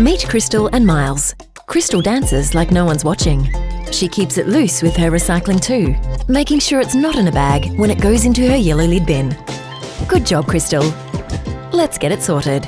Meet Crystal and Miles. Crystal dances like no one's watching. She keeps it loose with her recycling too, making sure it's not in a bag when it goes into her yellow lid bin. Good job, Crystal. Let's get it sorted.